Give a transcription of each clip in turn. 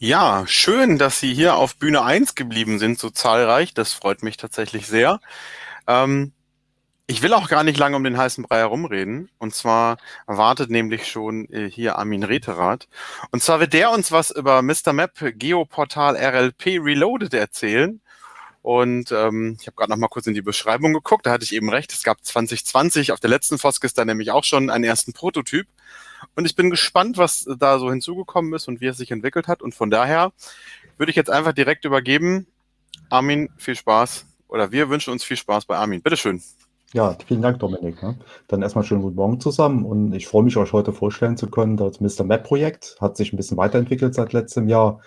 Ja, schön, dass Sie hier auf Bühne 1 geblieben sind, so zahlreich. Das freut mich tatsächlich sehr. Ähm, ich will auch gar nicht lange um den heißen Brei herumreden. Und zwar wartet nämlich schon äh, hier Armin Reterath. Und zwar wird der uns was über Mr. Map Geoportal RLP Reloaded erzählen. Und ähm, ich habe gerade noch mal kurz in die Beschreibung geguckt. Da hatte ich eben recht. Es gab 2020 auf der letzten Foskis da nämlich auch schon einen ersten Prototyp. Und ich bin gespannt, was da so hinzugekommen ist und wie es sich entwickelt hat. Und von daher würde ich jetzt einfach direkt übergeben. Armin, viel Spaß. Oder wir wünschen uns viel Spaß bei Armin. Bitteschön. Ja, vielen Dank, Dominik. Ne? Dann erstmal schönen guten Morgen zusammen und ich freue mich, euch heute vorstellen zu können. Das Mr. Map-Projekt hat sich ein bisschen weiterentwickelt seit letztem Jahr.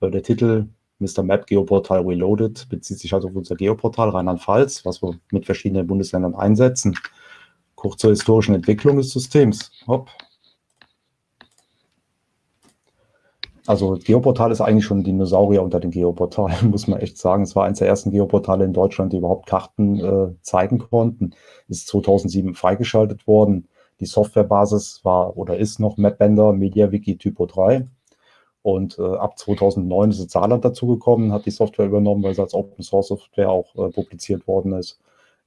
Äh, der Titel Mr. Map Geoportal Reloaded bezieht sich also auf unser Geoportal Rheinland-Pfalz, was wir mit verschiedenen Bundesländern einsetzen. Kurz zur historischen Entwicklung des Systems. Hopp. Also Geoportal ist eigentlich schon ein Dinosaurier unter den Geoportalen, muss man echt sagen. Es war eines der ersten Geoportale in Deutschland, die überhaupt Karten äh, zeigen konnten. Ist 2007 freigeschaltet worden. Die Softwarebasis war oder ist noch MapBender MediaWiki Typo 3. Und äh, ab 2009 ist Saarland dazugekommen, hat die Software übernommen, weil sie als Open Source Software auch äh, publiziert worden ist.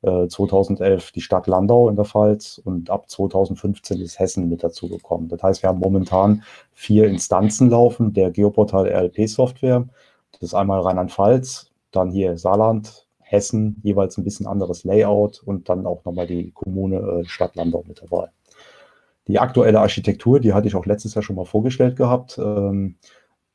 2011 äh, die Stadt Landau in der Pfalz und ab 2015 ist Hessen mit dazugekommen. Das heißt, wir haben momentan vier Instanzen laufen der Geoportal RLP-Software. Das ist einmal Rheinland-Pfalz, dann hier Saarland, Hessen, jeweils ein bisschen anderes Layout und dann auch nochmal die Kommune äh, Stadt Landau mit dabei. Die aktuelle Architektur, die hatte ich auch letztes Jahr schon mal vorgestellt gehabt, ähm,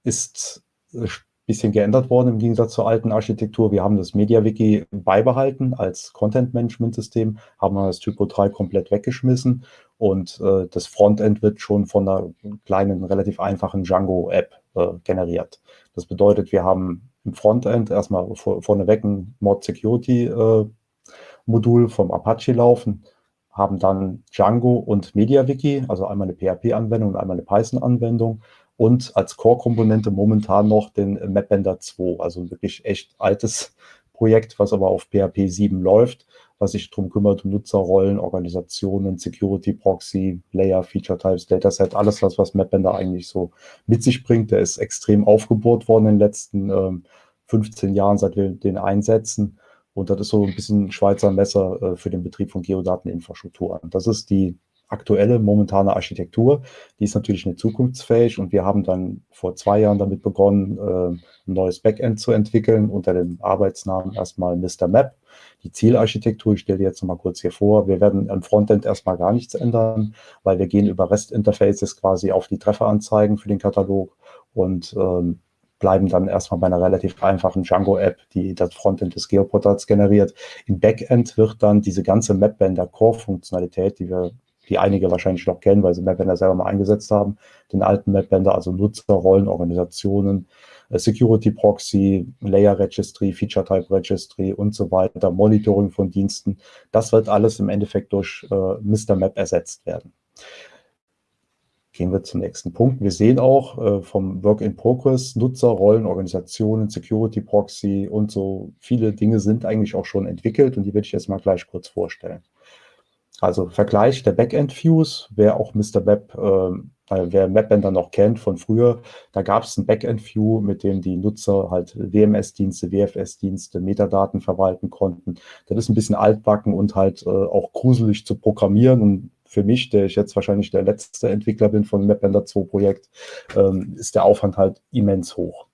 ist äh, bisschen geändert worden im Gegensatz zur alten Architektur. Wir haben das MediaWiki beibehalten als Content-Management-System, haben das Typo 3 komplett weggeschmissen und äh, das Frontend wird schon von einer kleinen, relativ einfachen Django-App äh, generiert. Das bedeutet, wir haben im Frontend erstmal vor, vorneweg ein Mod-Security-Modul äh, vom Apache laufen, haben dann Django und MediaWiki, also einmal eine PHP-Anwendung und einmal eine Python-Anwendung und als Core-Komponente momentan noch den MapBender 2, also ein wirklich echt altes Projekt, was aber auf PHP 7 läuft, was sich darum kümmert, Nutzerrollen, Organisationen, Security Proxy, Layer, Feature Types, Dataset, alles das, was MapBender eigentlich so mit sich bringt. Der ist extrem aufgebohrt worden in den letzten ähm, 15 Jahren, seit wir den einsetzen. Und das ist so ein bisschen Schweizer Messer äh, für den Betrieb von Geodateninfrastrukturen. Das ist die aktuelle, momentane Architektur. Die ist natürlich nicht zukunftsfähig und wir haben dann vor zwei Jahren damit begonnen, äh, ein neues Backend zu entwickeln unter dem Arbeitsnamen erstmal Mr. Map. Die Zielarchitektur, ich stelle die jetzt nochmal kurz hier vor. Wir werden am Frontend erstmal gar nichts ändern, weil wir gehen über REST-Interfaces quasi auf die Trefferanzeigen für den Katalog und ähm, bleiben dann erstmal bei einer relativ einfachen Django-App, die das Frontend des Geoportals generiert. Im Backend wird dann diese ganze Mapbender-Core-Funktionalität, die wir die einige wahrscheinlich noch kennen, weil sie MapBender selber mal eingesetzt haben, den alten MapBender, also Nutzer, Rollen, Organisationen, äh, Security Proxy, Layer Registry, Feature Type Registry und so weiter, Monitoring von Diensten. Das wird alles im Endeffekt durch äh, Mr. Map ersetzt werden. Gehen wir zum nächsten Punkt. Wir sehen auch äh, vom Work in Progress Nutzer, Rollen, Organisationen, Security Proxy und so viele Dinge sind eigentlich auch schon entwickelt und die werde ich jetzt mal gleich kurz vorstellen. Also Vergleich der Backend-Views, wer auch Mr. Web, äh, wer MapBender noch kennt von früher, da gab es ein Backend-View, mit dem die Nutzer halt WMS-Dienste, WFS-Dienste, Metadaten verwalten konnten. Das ist ein bisschen altbacken und halt äh, auch gruselig zu programmieren und für mich, der ich jetzt wahrscheinlich der letzte Entwickler bin von MapBender 2 Projekt, ähm, ist der Aufwand halt immens hoch.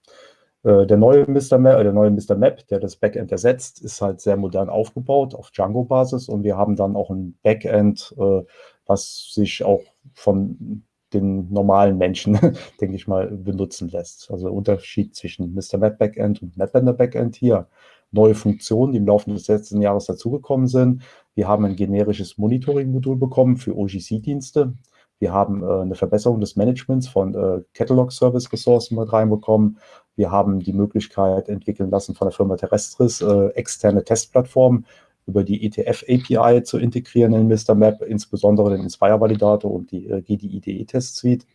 Äh, der neue Mr. Map, äh, der neue Mr. Map, der das Backend ersetzt, ist halt sehr modern aufgebaut auf Django-Basis und wir haben dann auch ein Backend, äh, was sich auch von den normalen Menschen, denke ich mal, benutzen lässt. Also Unterschied zwischen Mr. Map Backend und Mapbender Backend hier. Neue Funktionen, die im Laufe des letzten Jahres dazugekommen sind. Wir haben ein generisches Monitoring-Modul bekommen für OGC-Dienste. Wir haben äh, eine Verbesserung des Managements von äh, Catalog-Service-Ressourcen mit reinbekommen. Wir haben die Möglichkeit entwickeln lassen von der Firma Terrestris, äh, externe Testplattformen über die ETF-API zu integrieren in Mr. Map, insbesondere den Inspire-Validator und die äh, GDIDE-Test-Suite.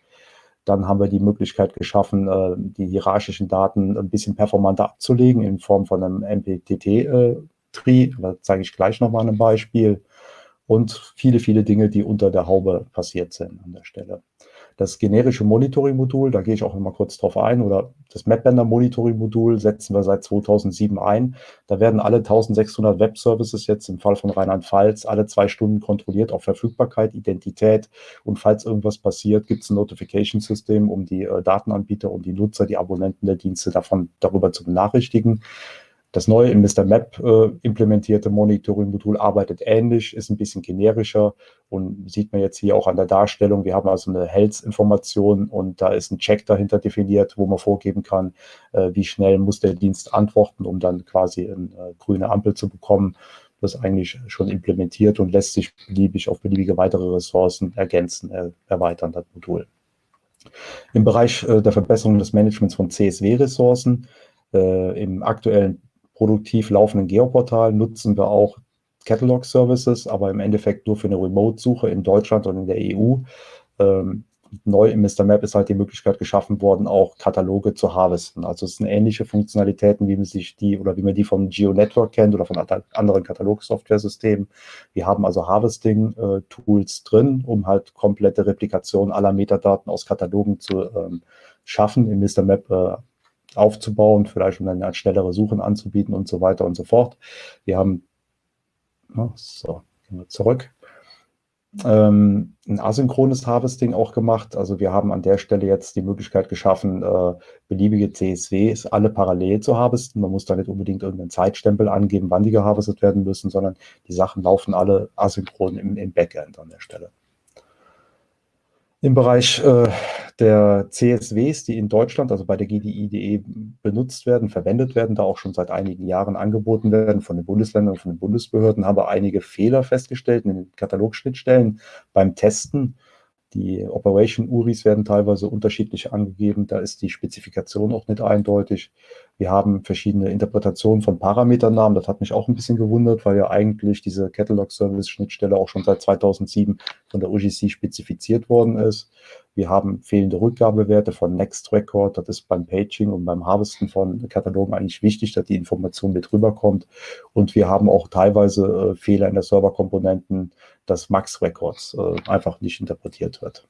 Dann haben wir die Möglichkeit geschaffen, äh, die hierarchischen Daten ein bisschen performanter abzulegen in Form von einem MPTT-Tree. Äh, da zeige ich gleich nochmal ein Beispiel und viele, viele Dinge, die unter der Haube passiert sind an der Stelle. Das generische Monitoring-Modul, da gehe ich auch noch mal kurz drauf ein, oder das Mapbender-Monitoring-Modul setzen wir seit 2007 ein. Da werden alle 1600 Web-Services jetzt im Fall von Rheinland-Pfalz alle zwei Stunden kontrolliert auf Verfügbarkeit, Identität und falls irgendwas passiert, gibt es ein Notification-System, um die äh, Datenanbieter und die Nutzer, die Abonnenten der Dienste davon darüber zu benachrichtigen. Das neue in Mr. Map äh, implementierte Monitoring-Modul arbeitet ähnlich, ist ein bisschen generischer und sieht man jetzt hier auch an der Darstellung. Wir haben also eine Health-Information und da ist ein Check dahinter definiert, wo man vorgeben kann, äh, wie schnell muss der Dienst antworten, um dann quasi eine äh, grüne Ampel zu bekommen. Das ist eigentlich schon implementiert und lässt sich beliebig auf beliebige weitere Ressourcen ergänzen, äh, erweitern, das Modul. Im Bereich äh, der Verbesserung des Managements von CSW-Ressourcen äh, im aktuellen produktiv laufenden Geoportal nutzen wir auch Catalog-Services, aber im Endeffekt nur für eine Remote-Suche in Deutschland und in der EU. Ähm, neu im Mr. Map ist halt die Möglichkeit geschaffen worden, auch Kataloge zu harvesten. Also es sind ähnliche Funktionalitäten, wie man sich die oder wie man die vom Geo-Network kennt oder von anderen Katalog-Software-Systemen. Wir haben also Harvesting-Tools drin, um halt komplette Replikation aller Metadaten aus Katalogen zu ähm, schaffen. Im Mr. Map äh, aufzubauen, vielleicht um dann eine schnellere Suchen anzubieten und so weiter und so fort. Wir haben, so, gehen wir zurück, ähm, ein asynchrones Harvesting auch gemacht. Also wir haben an der Stelle jetzt die Möglichkeit geschaffen, äh, beliebige CSWs alle parallel zu harvesten. Man muss da nicht unbedingt irgendeinen Zeitstempel angeben, wann die geharvestet werden müssen, sondern die Sachen laufen alle asynchron im, im Backend an der Stelle. Im Bereich äh, der CSWs, die in Deutschland, also bei der GDI.de benutzt werden, verwendet werden, da auch schon seit einigen Jahren angeboten werden von den Bundesländern und von den Bundesbehörden, haben wir einige Fehler festgestellt in den Katalogschnittstellen beim Testen. Die Operation URIs werden teilweise unterschiedlich angegeben. Da ist die Spezifikation auch nicht eindeutig. Wir haben verschiedene Interpretationen von Parameternamen. Das hat mich auch ein bisschen gewundert, weil ja eigentlich diese Catalog Service Schnittstelle auch schon seit 2007 von der UGC spezifiziert worden ist. Wir haben fehlende Rückgabewerte von Next Record. Das ist beim Paging und beim Harvesten von Katalogen eigentlich wichtig, dass die Information mit rüberkommt. Und wir haben auch teilweise äh, Fehler in der Serverkomponenten, dass Max Records äh, einfach nicht interpretiert wird.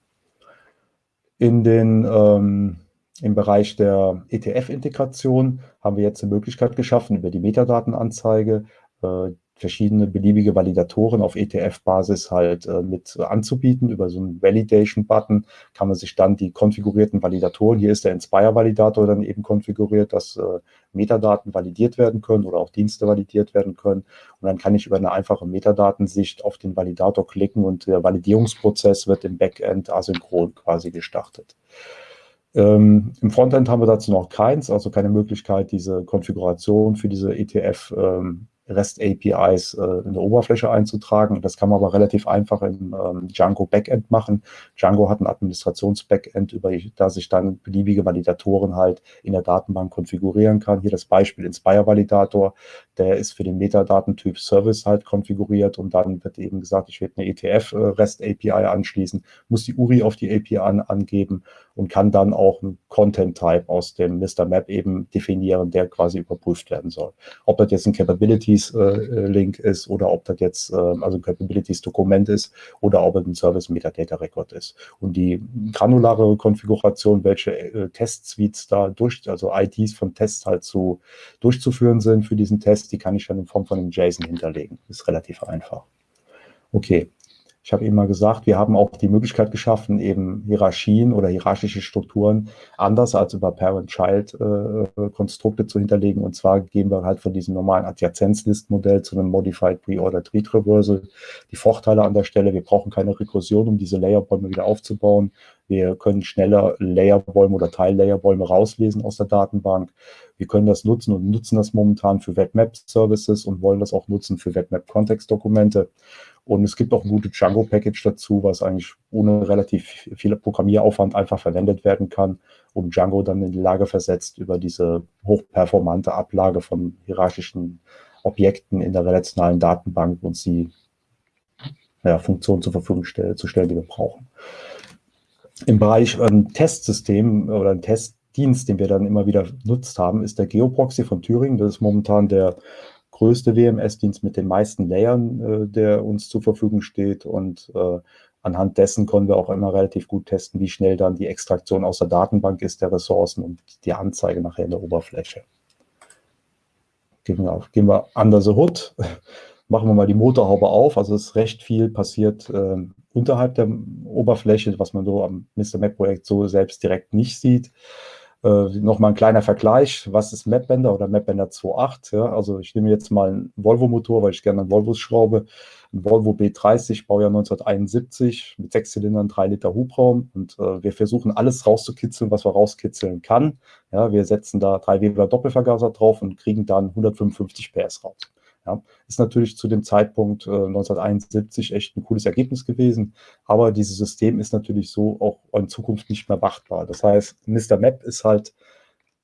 In den, ähm, Im Bereich der ETF-Integration haben wir jetzt eine Möglichkeit geschaffen, über die Metadatenanzeige äh, verschiedene beliebige Validatoren auf ETF-Basis halt äh, mit anzubieten. Über so einen Validation-Button kann man sich dann die konfigurierten Validatoren, hier ist der Inspire-Validator dann eben konfiguriert, dass äh, Metadaten validiert werden können oder auch Dienste validiert werden können. Und dann kann ich über eine einfache Metadatensicht auf den Validator klicken und der Validierungsprozess wird im Backend asynchron quasi gestartet. Ähm, Im Frontend haben wir dazu noch keins, also keine Möglichkeit, diese Konfiguration für diese ETF ähm, REST-APIs äh, in der Oberfläche einzutragen. Das kann man aber relativ einfach im ähm, Django Backend machen. Django hat ein Administrations-Backend, über das ich dann beliebige Validatoren halt in der Datenbank konfigurieren kann. Hier das Beispiel Inspire Validator, der ist für den Metadatentyp Service halt konfiguriert und dann wird eben gesagt, ich werde eine ETF äh, anschließen, muss die URI auf die API an, angeben und kann dann auch einen Content Type aus dem Mr. Map eben definieren, der quasi überprüft werden soll. Ob das jetzt ein Capabilities äh, Link ist oder ob das jetzt äh, also ein Capabilities Dokument ist oder ob es ein Service Metadata Record ist. Und die granulare Konfiguration, welche äh, Test-Suites da durch, also IDs von Tests halt zu durchzuführen sind für diesen Test, die kann ich dann in Form von einem JSON hinterlegen. Ist relativ einfach. Okay, ich habe eben mal gesagt, wir haben auch die Möglichkeit geschaffen, eben Hierarchien oder hierarchische Strukturen anders als über Parent-Child-Konstrukte äh, zu hinterlegen. Und zwar gehen wir halt von diesem normalen Adjazenzlist-Modell zu einem Modified Pre-Ordered Read Reversal. Die Vorteile an der Stelle, wir brauchen keine Rekursion, um diese Layerbäume wieder aufzubauen. Wir können schneller Layerbäume oder Teil-Layerbäume rauslesen aus der Datenbank. Wir können das nutzen und nutzen das momentan für WebMap-Services und wollen das auch nutzen für WebMap-Kontextdokumente. Und es gibt auch ein gutes Django-Package dazu, was eigentlich ohne relativ viel Programmieraufwand einfach verwendet werden kann und Django dann in die Lage versetzt, über diese hochperformante Ablage von hierarchischen Objekten in der relationalen Datenbank uns die ja, Funktionen zur Verfügung stell, zu stellen, die wir brauchen. Im Bereich ein Testsystem oder ein Testdienst, den wir dann immer wieder genutzt haben, ist der Geoproxy von Thüringen. Das ist momentan der größte WMS-Dienst mit den meisten Layern, äh, der uns zur Verfügung steht und äh, anhand dessen können wir auch immer relativ gut testen, wie schnell dann die Extraktion aus der Datenbank ist der Ressourcen und die Anzeige nachher in der Oberfläche. Gehen wir, auf, gehen wir under the hood, machen wir mal die Motorhaube auf. Also es ist recht viel passiert äh, unterhalb der Oberfläche, was man so am Mr. Map-Projekt so selbst direkt nicht sieht. Äh, Nochmal ein kleiner Vergleich, was ist Mapbender oder Mapbender 2.8? Ja? Also ich nehme jetzt mal einen Volvo-Motor, weil ich gerne an Volvos schraube. Ein Volvo B30, Baujahr 1971, mit sechs Zylindern, drei Liter Hubraum. Und äh, wir versuchen alles rauszukitzeln, was wir rauskitzeln kann. Ja, wir setzen da drei Weber Doppelvergaser drauf und kriegen dann 155 PS raus. Ja, ist natürlich zu dem Zeitpunkt äh, 1971 echt ein cooles Ergebnis gewesen, aber dieses System ist natürlich so auch in Zukunft nicht mehr wartbar. Das heißt, Mr. Map ist halt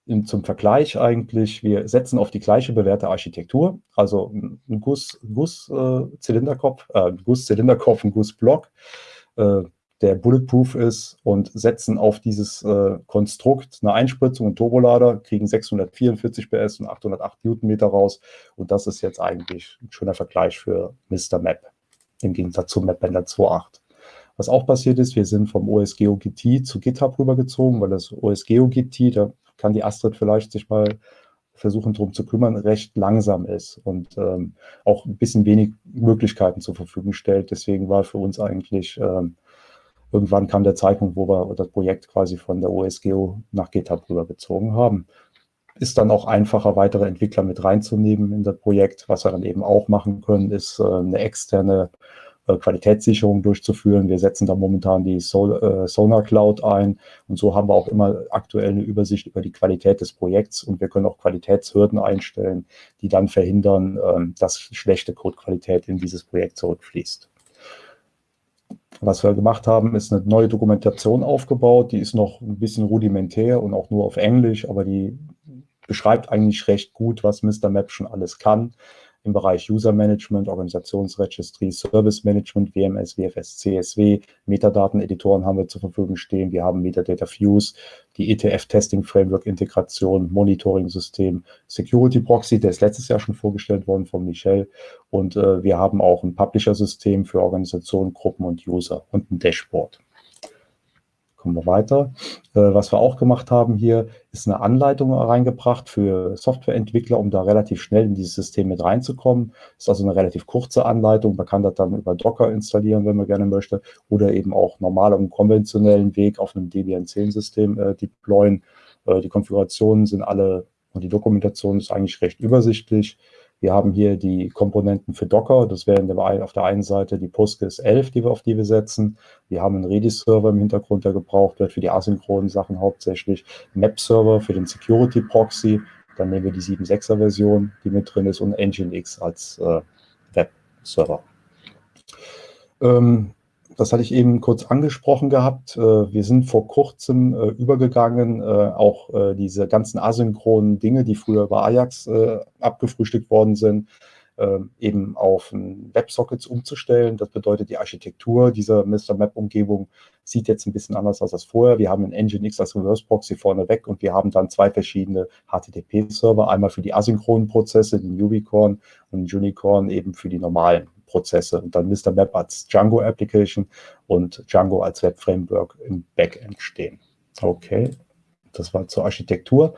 in, zum Vergleich eigentlich, wir setzen auf die gleiche bewährte Architektur, also ein Guss-Zylinderkopf, Guss, äh, Guss-Zylinderkopf, ein Gussblock, äh, der bulletproof ist und setzen auf dieses äh, Konstrukt eine Einspritzung und Turbolader, kriegen 644 PS und 808 Newtonmeter raus. Und das ist jetzt eigentlich ein schöner Vergleich für Mr. Map im Gegensatz zum MapBender 2.8. Was auch passiert ist, wir sind vom OSGeo GT zu GitHub rübergezogen, weil das OSGeo GT, da kann die Astrid vielleicht sich mal versuchen, darum zu kümmern, recht langsam ist und ähm, auch ein bisschen wenig Möglichkeiten zur Verfügung stellt. Deswegen war für uns eigentlich ähm, irgendwann kam der Zeitpunkt, wo wir das Projekt quasi von der OSGeo nach GitHub rübergezogen haben. Ist dann auch einfacher, weitere Entwickler mit reinzunehmen in das Projekt. Was wir dann eben auch machen können, ist äh, eine externe äh, Qualitätssicherung durchzuführen. Wir setzen da momentan die äh, Sonar Cloud ein und so haben wir auch immer aktuell eine Übersicht über die Qualität des Projekts und wir können auch Qualitätshürden einstellen, die dann verhindern, ähm, dass schlechte Codequalität in dieses Projekt zurückfließt. Was wir gemacht haben, ist eine neue Dokumentation aufgebaut. Die ist noch ein bisschen rudimentär und auch nur auf Englisch, aber die beschreibt eigentlich recht gut, was Mr. Map schon alles kann im Bereich User Management, Organisationsregistry, Service Management, WMS, WFS, CSW, Metadaten-Editoren haben wir zur Verfügung stehen. Wir haben Metadata Fuse, die ETF Testing Framework Integration, Monitoring-System, Security Proxy, der ist letztes Jahr schon vorgestellt worden von Michel. Und äh, wir haben auch ein Publisher-System für Organisationen, Gruppen und User und ein Dashboard. Kommen wir weiter. Äh, was wir auch gemacht haben hier, ist eine Anleitung reingebracht für Softwareentwickler, um da relativ schnell in dieses System mit reinzukommen. Ist also eine relativ kurze Anleitung. Man kann das dann über Docker installieren, wenn man gerne möchte, oder eben auch normal am konventionellen Weg auf einem Debian 10-System äh, deployen. Äh, die Konfigurationen sind alle und die Dokumentation ist eigentlich recht übersichtlich. Wir haben hier die Komponenten für Docker. Das wären auf der einen Seite die Postgres 11, die wir, auf die wir setzen. Wir haben einen Redis-Server im Hintergrund, der gebraucht wird für die asynchronen Sachen hauptsächlich. Map-Server für den Security-Proxy. Dann nehmen wir die 7.6er Version, die mit drin ist, und Nginx als äh, Web-Server. Ähm, das hatte ich eben kurz angesprochen gehabt. Äh, wir sind vor kurzem äh, übergegangen, äh, auch diese ganzen asynchronen Dinge, die früher bei Ajax abgefrühstückt worden sind, eben auf Websockets umzustellen. Das bedeutet, die Architektur dieser Mr. Map-Umgebung sieht jetzt ein bisschen anders aus als vorher. Wir haben ein Nginx als Reverse Proxy vorneweg und wir haben dann zwei verschiedene HTTP-Server, einmal für die asynchronen Prozesse, den Ubicorn und Unicorn eben für die normalen Prozesse und dann Mr. Map als Django Application und Django als Web Framework im Backend stehen. Okay, das war zur Architektur.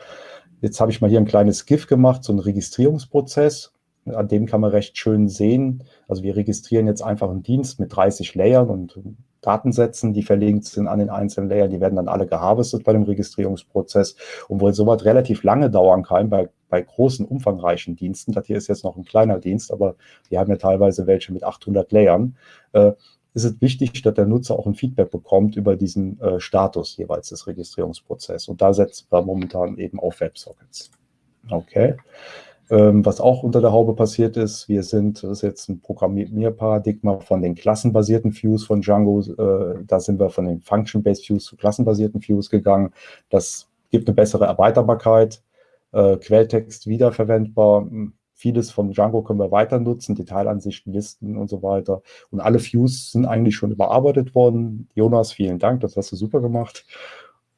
Jetzt habe ich mal hier ein kleines GIF gemacht, so einen Registrierungsprozess. An dem kann man recht schön sehen. Also wir registrieren jetzt einfach einen Dienst mit 30 Layern und Datensätzen, die verlinkt sind an den einzelnen Layern. Die werden dann alle geharvestet bei dem Registrierungsprozess. Und weil sowas relativ lange dauern kann bei bei großen, umfangreichen Diensten, das hier ist jetzt noch ein kleiner Dienst, aber wir haben ja teilweise welche mit 800 Layern, äh, ist es wichtig, dass der Nutzer auch ein Feedback bekommt über diesen äh, Status jeweils des Registrierungsprozesses. Und da setzen wir momentan eben auf WebSockets. Okay. Ähm, was auch unter der Haube passiert ist, wir sind, das ist jetzt ein Programmierparadigma von den klassenbasierten Views von Django, äh, da sind wir von den Function-Based Views zu klassenbasierten Views gegangen. Das gibt eine bessere Erweiterbarkeit äh, Quelltext wiederverwendbar. Hm, vieles von Django können wir weiter nutzen, Detailansichten, Listen und so weiter. Und alle Views sind eigentlich schon überarbeitet worden. Jonas, vielen Dank, das hast du super gemacht.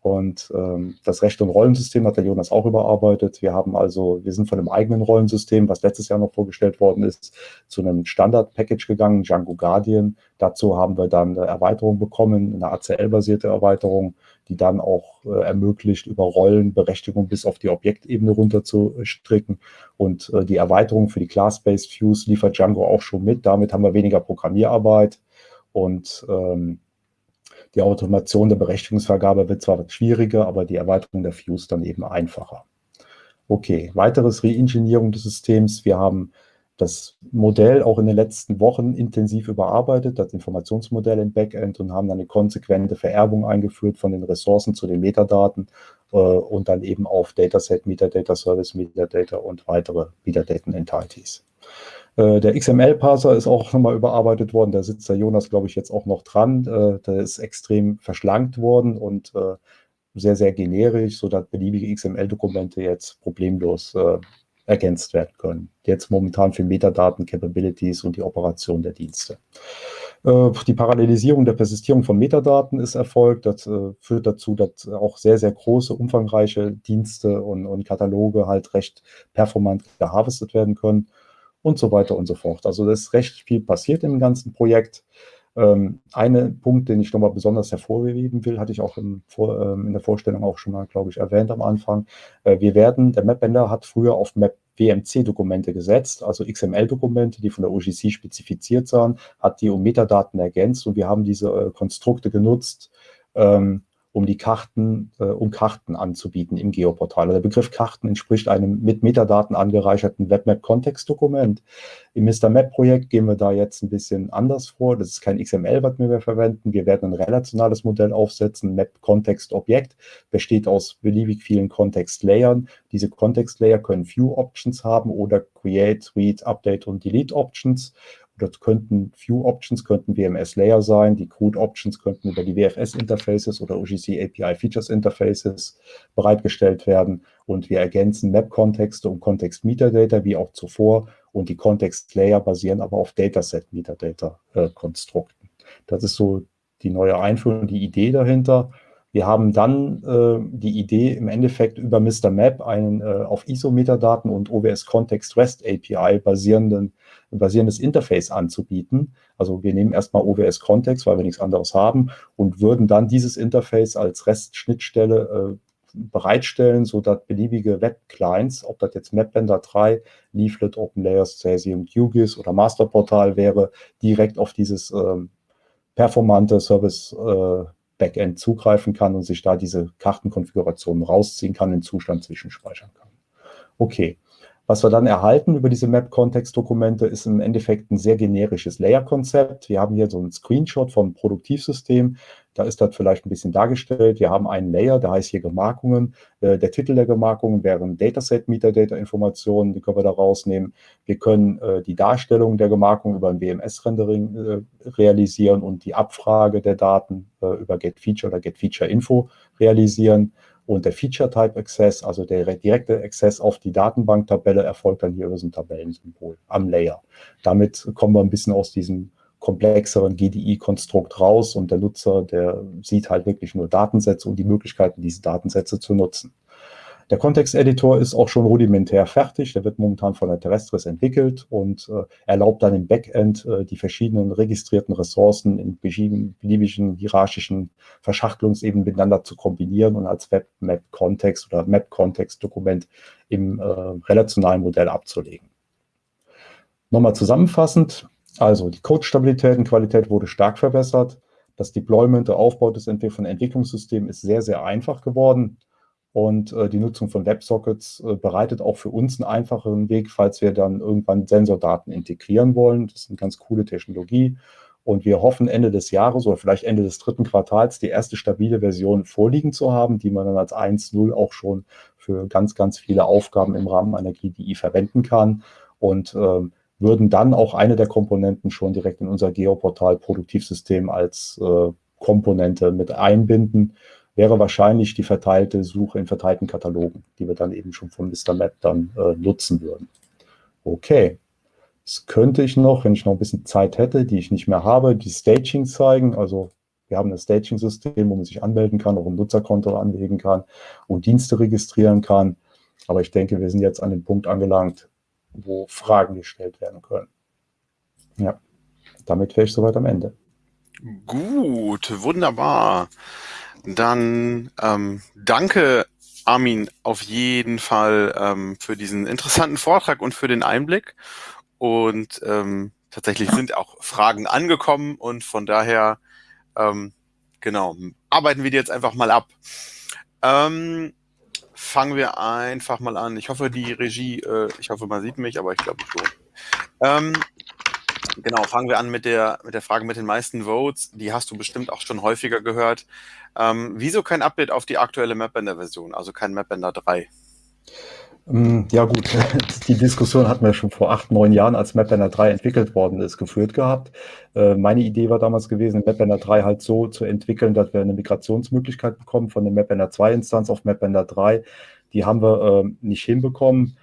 Und ähm, das Recht- und Rollensystem hat der Jonas auch überarbeitet. Wir haben also, wir sind von einem eigenen Rollensystem, was letztes Jahr noch vorgestellt worden ist, zu einem Standard-Package gegangen, Django Guardian. Dazu haben wir dann eine Erweiterung bekommen, eine ACL-basierte Erweiterung, die dann auch äh, ermöglicht, über Rollenberechtigung bis auf die Objektebene runter zu stricken. Und äh, die Erweiterung für die Class-Based Views liefert Django auch schon mit. Damit haben wir weniger Programmierarbeit und ähm, die Automation der Berechtigungsvergabe wird zwar schwieriger, aber die Erweiterung der Views dann eben einfacher. Okay, weiteres Reengineering des Systems. Wir haben das Modell auch in den letzten Wochen intensiv überarbeitet, das Informationsmodell im Backend und haben dann eine konsequente Vererbung eingeführt von den Ressourcen zu den Metadaten äh, und dann eben auf Dataset, Metadata Service, Metadata und weitere Metadaten Entities. Äh, der XML-Parser ist auch nochmal überarbeitet worden. Da sitzt der Jonas, glaube ich, jetzt auch noch dran. Äh, der ist extrem verschlankt worden und äh, sehr, sehr generisch, sodass beliebige XML-Dokumente jetzt problemlos ergänzt werden können. Jetzt momentan für Metadaten, Capabilities und die Operation der Dienste. Die Parallelisierung der Persistierung von Metadaten ist erfolgt. Das führt dazu, dass auch sehr, sehr große, umfangreiche Dienste und, und Kataloge halt recht performant geharvestet werden können und so weiter und so fort. Also da ist recht viel passiert im ganzen Projekt. Ähm, ein Punkt, den ich nochmal besonders hervorheben will, hatte ich auch vor, ähm, in der Vorstellung auch schon mal, glaube ich, erwähnt am Anfang. Äh, wir werden, der Mapbender hat früher auf Map WMC-Dokumente gesetzt, also XML-Dokumente, die von der OGC spezifiziert waren, hat die um Metadaten ergänzt und wir haben diese äh, Konstrukte genutzt, ähm, um die Karten, äh, um Karten anzubieten im Geoportal. Der Begriff Karten entspricht einem mit Metadaten angereicherten WebMap-Kontextdokument. Im Mr. Map-Projekt gehen wir da jetzt ein bisschen anders vor. Das ist kein XML, was wir mehr verwenden. Wir werden ein relationales Modell aufsetzen. Map-Kontext-Objekt besteht aus beliebig vielen Kontext-Layern. Diese Kontext-Layer können View-Options haben oder Create, Read, Update und Delete-Options. Das könnten View Options, könnten WMS Layer sein, die Code Options könnten über die WFS Interfaces oder OGC API Features Interfaces bereitgestellt werden und wir ergänzen Map-Kontexte und Kontext-Metadata wie auch zuvor und die Kontext-Layer basieren aber auf Dataset-Metadata-Konstrukten. Das ist so die neue Einführung, die Idee dahinter. Wir haben dann äh, die Idee, im Endeffekt über Mr. Map einen äh, auf ISO-Metadaten und OWS Context REST API basierenden, basierendes Interface anzubieten. Also wir nehmen erstmal OWS Context, weil wir nichts anderes haben und würden dann dieses Interface als REST-Schnittstelle äh, bereitstellen, sodass beliebige Web-Clients, ob das jetzt MapBender 3, Leaflet, OpenLayers, Cesium, QGIS oder Masterportal wäre, direkt auf dieses ähm, performante Service äh, Backend zugreifen kann und sich da diese Kartenkonfiguration rausziehen kann, den Zustand zwischenspeichern kann. Okay, was wir dann erhalten über diese Map-Kontext-Dokumente ist im Endeffekt ein sehr generisches Layer-Konzept. Wir haben hier so einen Screenshot vom Produktivsystem. Da ist das vielleicht ein bisschen dargestellt. Wir haben einen Layer, der heißt hier Gemarkungen. Äh, der Titel der Gemarkungen wären Dataset Metadata-Informationen, die können wir da rausnehmen. Wir können äh, die Darstellung der Gemarkungen über ein WMS-Rendering äh, realisieren und die Abfrage der Daten über GetFeature oder GetFeature-Info realisieren. Und der Feature-Type-Access, also der direkte Access auf die Datenbanktabelle, erfolgt dann hier über so ein Tabellensymbol am Layer. Damit kommen wir ein bisschen aus diesem komplexeren GDI-Konstrukt raus und der Nutzer, der sieht halt wirklich nur Datensätze und die Möglichkeiten, diese Datensätze zu nutzen. Der Kontexteditor ist auch schon rudimentär fertig. Der wird momentan von der Terrestris entwickelt und äh, erlaubt dann im Backend äh, die verschiedenen registrierten Ressourcen in beliebigen hierarchischen Verschachtelungsebenen miteinander zu kombinieren und als Webmap-Kontext oder Map-Kontext-Dokument im äh, relationalen Modell abzulegen. Nochmal zusammenfassend, also die Code-Stabilität und Qualität wurde stark verbessert. Das Deployment, der Aufbau des Entwick von Entwicklungssystemen ist sehr, sehr einfach geworden. Und äh, die Nutzung von WebSockets äh, bereitet auch für uns einen einfacheren Weg, falls wir dann irgendwann Sensordaten integrieren wollen. Das ist eine ganz coole Technologie. Und wir hoffen Ende des Jahres oder vielleicht Ende des dritten Quartals die erste stabile Version vorliegen zu haben, die man dann als 1.0 auch schon für ganz, ganz viele Aufgaben im Rahmen einer GDI verwenden kann. Und ähm, würden dann auch eine der Komponenten schon direkt in unser Geoportal-Produktivsystem als äh, Komponente mit einbinden wäre wahrscheinlich die verteilte Suche in verteilten Katalogen, die wir dann eben schon von Mr. Map dann äh, nutzen würden. Okay, jetzt könnte ich noch, wenn ich noch ein bisschen Zeit hätte, die ich nicht mehr habe, die Staging zeigen. Also Wir haben ein Staging-System, wo man sich anmelden kann, auch ein Nutzerkonto anlegen kann und Dienste registrieren kann. Aber ich denke, wir sind jetzt an dem Punkt angelangt, wo Fragen gestellt werden können. Ja, damit wäre ich soweit am Ende. Gut, wunderbar. Dann ähm, danke, Armin, auf jeden Fall ähm, für diesen interessanten Vortrag und für den Einblick. Und ähm, tatsächlich sind auch Fragen angekommen und von daher, ähm, genau, arbeiten wir die jetzt einfach mal ab. Ähm, fangen wir einfach mal an. Ich hoffe, die Regie, äh, ich hoffe, man sieht mich, aber ich glaube schon. Ähm, genau, fangen wir an mit der, mit der Frage mit den meisten Votes. Die hast du bestimmt auch schon häufiger gehört. Ähm, wieso kein Update auf die aktuelle Mapbender-Version, also kein Mapbender 3? Ähm, ja gut, die Diskussion hatten wir schon vor acht, neun Jahren, als MapBanner 3 entwickelt worden ist, geführt gehabt. Äh, meine Idee war damals gewesen, MapBanner 3 halt so zu entwickeln, dass wir eine Migrationsmöglichkeit bekommen von der MapBanner 2 Instanz auf MapBanner 3. Die haben wir äh, nicht hinbekommen.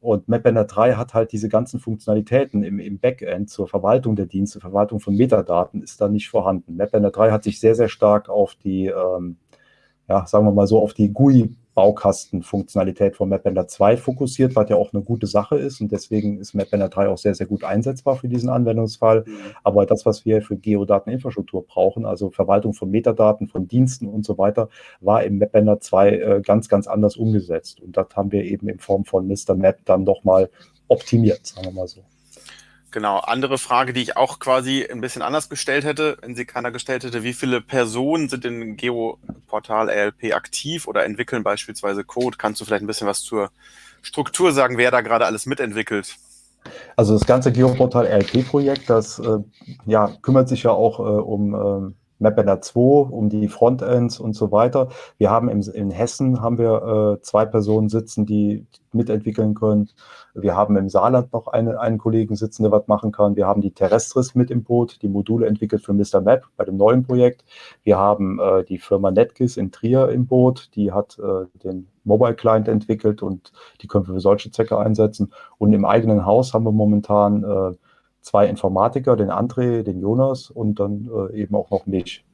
Und MapBanner 3 hat halt diese ganzen Funktionalitäten im, im Backend zur Verwaltung der Dienste, Verwaltung von Metadaten ist da nicht vorhanden. MapBanner 3 hat sich sehr, sehr stark auf die, ähm, ja, sagen wir mal so, auf die GUI Baukastenfunktionalität von MapBender 2 fokussiert, was ja auch eine gute Sache ist und deswegen ist MapBender 3 auch sehr, sehr gut einsetzbar für diesen Anwendungsfall. Mhm. Aber das, was wir für Geodateninfrastruktur brauchen, also Verwaltung von Metadaten, von Diensten und so weiter, war im MapBender 2 äh, ganz, ganz anders umgesetzt und das haben wir eben in Form von Mr. Map dann nochmal optimiert, sagen wir mal so. Genau, andere Frage, die ich auch quasi ein bisschen anders gestellt hätte, wenn sie keiner gestellt hätte, wie viele Personen sind in Geoportal ALP aktiv oder entwickeln beispielsweise Code? Kannst du vielleicht ein bisschen was zur Struktur sagen, wer da gerade alles mitentwickelt? Also das ganze Geoportal ALP-Projekt, das äh, ja, kümmert sich ja auch äh, um äh, MapBanner 2, um die Frontends und so weiter. Wir haben im, in Hessen haben wir äh, zwei Personen sitzen, die mitentwickeln können. Wir haben im Saarland noch eine, einen Kollegen sitzen, der was machen kann. Wir haben die Terrestris mit im Boot, die Module entwickelt für Mr. Map bei dem neuen Projekt. Wir haben äh, die Firma Netgis in Trier im Boot, die hat äh, den Mobile Client entwickelt und die können wir für solche Zwecke einsetzen. Und im eigenen Haus haben wir momentan äh, zwei Informatiker, den André, den Jonas und dann äh, eben auch noch mich.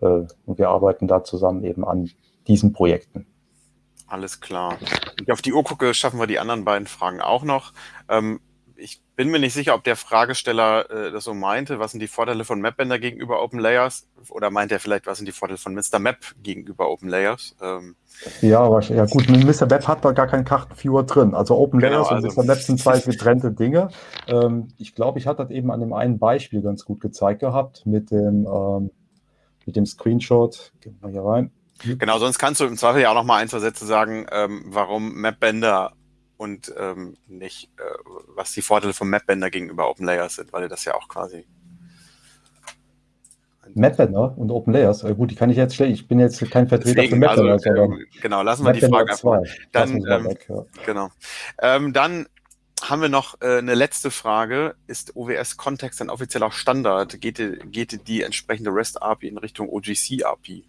Äh, und wir arbeiten da zusammen eben an diesen Projekten. Alles klar. Wenn ich auf die Uhr gucke, schaffen wir die anderen beiden Fragen auch noch. Ähm, ich bin mir nicht sicher, ob der Fragesteller äh, das so meinte. Was sind die Vorteile von MapBender gegenüber Open Layers? Oder meint er vielleicht, was sind die Vorteile von Mr. Map gegenüber Open Layers? Ähm, ja, ja gut, Mr. Map hat man gar keinen Kartenviewer drin. Also Open genau, Layers also, und Mr. Map sind zwei getrennte Dinge. Ähm, ich glaube, ich hatte das eben an dem einen Beispiel ganz gut gezeigt gehabt mit dem, ähm, mit dem Screenshot. Gehen wir hier rein. Genau, sonst kannst du im Zweifel ja auch noch mal ein, zwei Sätze sagen, ähm, warum MapBender und ähm, nicht, äh, was die Vorteile von MapBender gegenüber OpenLayers sind, weil das ja auch quasi MapBender und OpenLayers, äh, gut, die kann ich jetzt stellen. Ich bin jetzt kein Vertreter Deswegen, für MapBender. Also, äh, genau, lassen wir die Frage einfach. Dann, ähm, weg, ja. genau. Ähm, dann haben wir noch äh, eine letzte Frage. Ist OWS Kontext ein offizieller Standard? Geht, geht die entsprechende REST API in Richtung OGC API?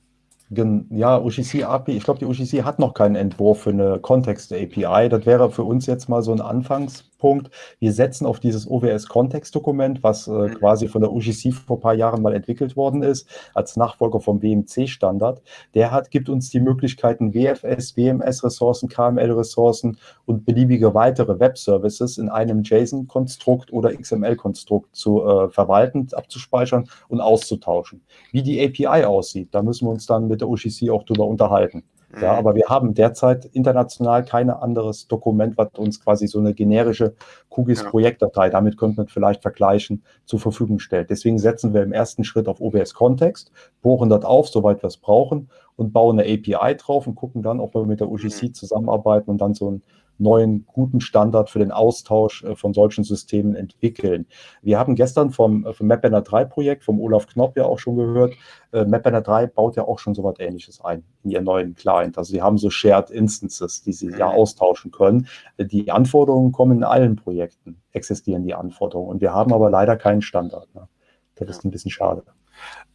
Ja, UGC API, ich glaube, die UGC hat noch keinen Entwurf für eine Kontext-API. Das wäre für uns jetzt mal so ein Anfangs, Punkt. Wir setzen auf dieses OWS-Kontextdokument, was äh, mhm. quasi von der UGC vor ein paar Jahren mal entwickelt worden ist, als Nachfolger vom WMC-Standard. Der hat, gibt uns die Möglichkeiten, WFS, WMS-Ressourcen, KML-Ressourcen und beliebige weitere Web-Services in einem JSON-Konstrukt oder XML-Konstrukt zu äh, verwalten, abzuspeichern und auszutauschen. Wie die API aussieht, da müssen wir uns dann mit der UGC auch drüber unterhalten. Ja, mhm. aber wir haben derzeit international kein anderes Dokument, was uns quasi so eine generische QGIS-Projektdatei, damit könnte man vielleicht vergleichen, zur Verfügung stellt. Deswegen setzen wir im ersten Schritt auf OBS-Kontext, bohren das auf, soweit wir es brauchen und bauen eine API drauf und gucken dann, ob wir mit der UGC mhm. zusammenarbeiten und dann so ein neuen guten Standard für den Austausch äh, von solchen Systemen entwickeln. Wir haben gestern vom, äh, vom MapBanner 3 Projekt, vom Olaf Knopp ja auch schon gehört, äh, MapBanner 3 baut ja auch schon so was ähnliches ein in ihren neuen Client. Also sie haben so Shared Instances, die sie ja mhm. austauschen können. Die Anforderungen kommen in allen Projekten, existieren die Anforderungen. Und wir haben aber leider keinen Standard. Ne? Das ist ein bisschen schade.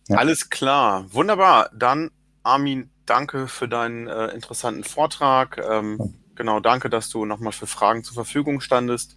Ja. Alles klar, wunderbar. Dann Armin, danke für deinen äh, interessanten Vortrag. Ähm, Genau, danke, dass du nochmal für Fragen zur Verfügung standest.